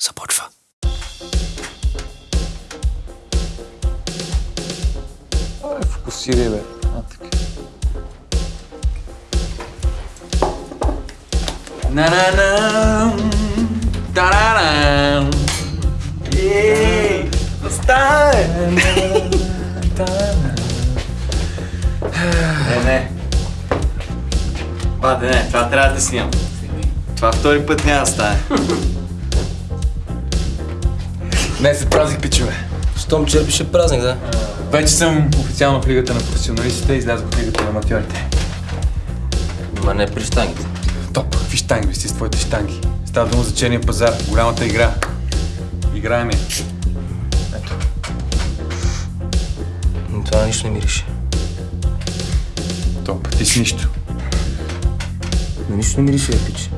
започва. Ай, фокусирай, бе. А, така. На-на-нам, та-ра-рам. Ей, Стане! Не, не. Бате, не, това трябва да снимам. Това втори път няма да стане. Днес е празник, пичове. Щом черпиш е празник, да? Вече съм официално в лигата на професионалистите и излязох в лигата на аматьорите. Ма не при штангите. Топ, какви штанги си с твоите штанги. Става дума за черния пазар, голямата игра. Играем я. Ето. Но Това нищо не мирише. Топ, ти си нищо. Но нищо не мирише, пич.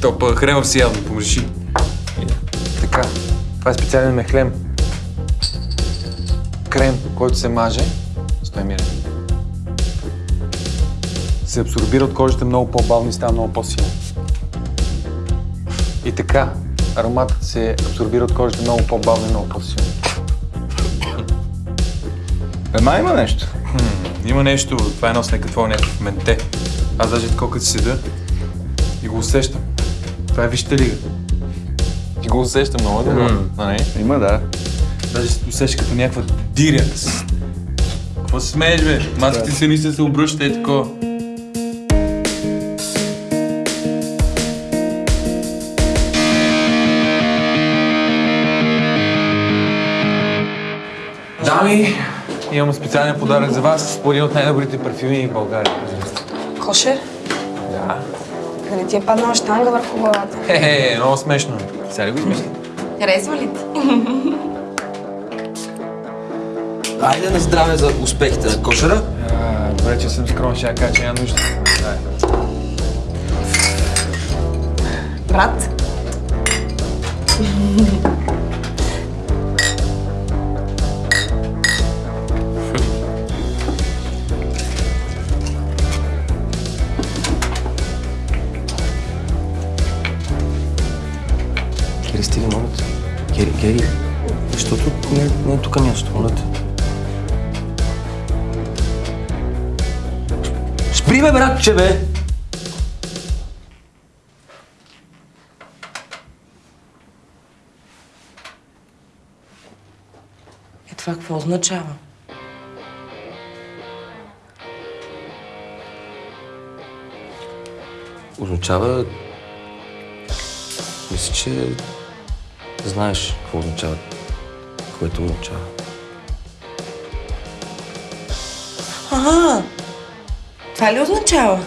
Топ, хренов си явно, помреши. Така, това е специален мехлем. Крем, който се маже, стой мирен. Се абсорбира от кожата много по-бавно и става много по-силен. И така, ароматът се абсорбира от кожата много по-бавно и много по-силно. Ема има нещо. Хм, има нещо, това е едно с някакво някакъв менте. Аз даже такова като седа и го усещам. Това е вижте лига. Ти го усеща много добро. А, не? Има, да. Даже се усеща като някаква диря. Какво се смееш, бе? Маските се ни се се обръща и такова. Дами, имам специален подарък за вас. Един от най-добрите парфюми в България. Кошер? Да. Нали ти е паднала штанга върху главата? Хе-хе, много смешно. Сега ли го измисли? Харесва ли ти? Айде на здраве за успехите на кошера. Добре, че съм скромен, ще я кажа, че няма нужда. Брат? Моля те. Кери, Кери. Защото не, не е тук място, моля те. Спри, бе, братче, бе! Е, това какво означава? Означава... Мисля, че знаеш какво означава, което означава. Ага! Това ли означава?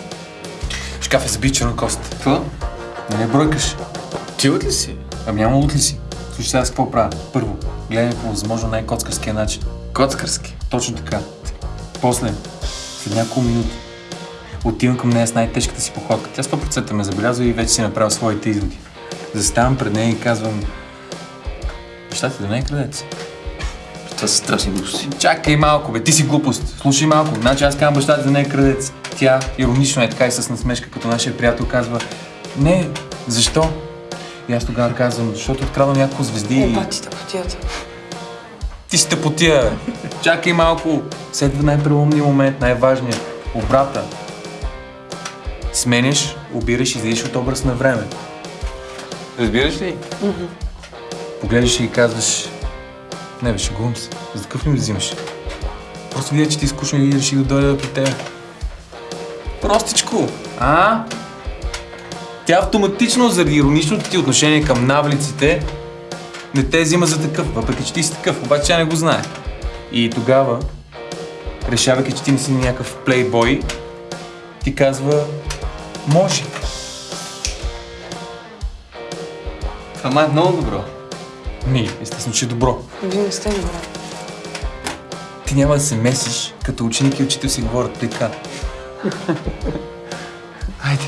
Шкаф е забит черна кост. Какво? Не ме бройкаш. Ти лут ли си? Ами няма лут ли си? Слушай сега с какво правя? Първо, гледаме по възможно най-коцкарския начин. Коцкарски? Точно така. После, след няколко минути, отивам към нея с най-тежката си походка. Тя 100% ме забелязва и вече си направил своите изводи. Заставам пред нея и казвам... Ти да не е крадец. Това са страшни глупости. Чакай малко, бе, ти си глупост. Слушай малко. Значи аз казвам баща ти да не е крадец. Тя иронично е така и с насмешка, като нашия приятел казва Не, защо? И аз тогава казвам, защото открадвам няколко звезди и... батите потията. Ти си тъпотия, бе. Чакай малко. Следва най-преломния момент, най-важният. Обрата. Сменяш, обираш и излизаш от образ на време. Разбираш ли? Погледаш и казваш, не бе, шегувам се. За такъв ли ме взимаш? Просто видя, че ти е скучно и реших да дойда при теб. Простичко. А? Тя автоматично, заради ироничното ти отношение към навлиците, не те взима за такъв, въпреки че ти си такъв, обаче тя не го знае. И тогава, решавайки, че ти не си някакъв плейбой, ти казва, може. Това е много добро. Ми, естествено, че е добро. Вие не сте добре. Ти няма да се месиш, като ученик и учител си говорят така. Хайде.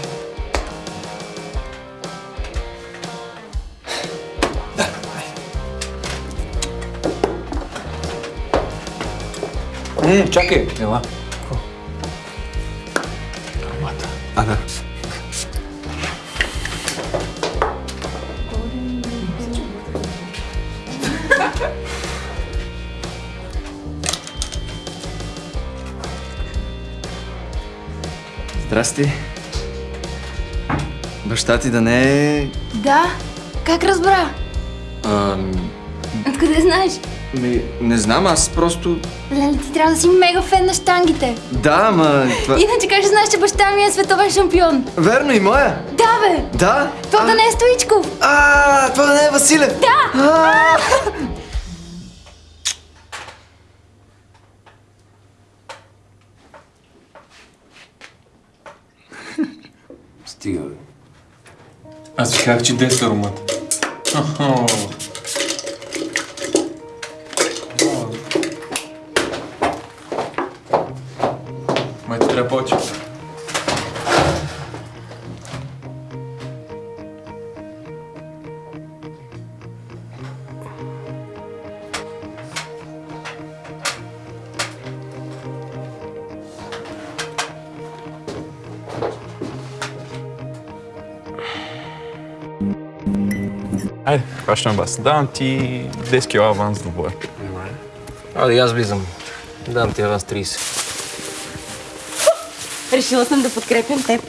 М, чакай, ела. Аромата. А, Здрасти. Баща ти да не е... Да. Как разбра? Ам, Откъде знаеш? ми, не знам, аз просто... Леле, ти трябва да си мега фен на штангите. Да, ама... Това... Иначе как ще знаеш, че баща ми е световен шампион? Верно и моя. Да, бе! Да. Това да не е Стоичков! А, това да не е Василев. Да. Стига, бе. Аз ви казах, че 10 аромата. Хо-хо. Май ти трябва Айде, хващам вас. Давам ти 10 кила аванс до боя. Айде, аз влизам. Дам ти аванс 30. Решила съм да подкрепям теб.